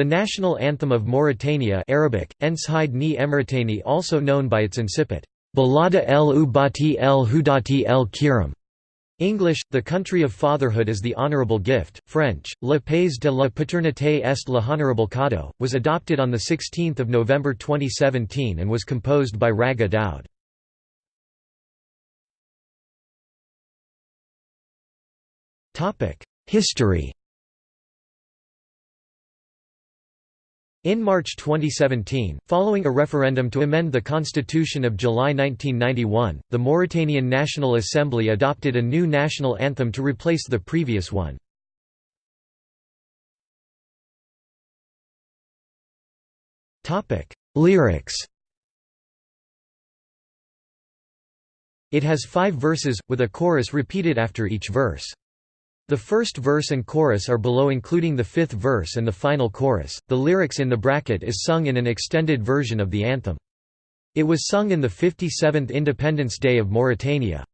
The national anthem of Mauritania Arabic, ni Emretani also known by its incipit, Balada el Ubati el Hudati el Kiram. English, The Country of Fatherhood is the Honourable Gift, French, Le Pays de la Paternité est l'honorable Cadeau, was adopted on 16 November 2017 and was composed by Rajeh Daoud. History In March 2017, following a referendum to amend the Constitution of July 1991, the Mauritanian National Assembly adopted a new national anthem to replace the previous one. Lyrics It has five verses, with a chorus repeated after each verse. The first verse and chorus are below including the fifth verse and the final chorus. The lyrics in the bracket is sung in an extended version of the anthem. It was sung in the 57th Independence Day of Mauritania.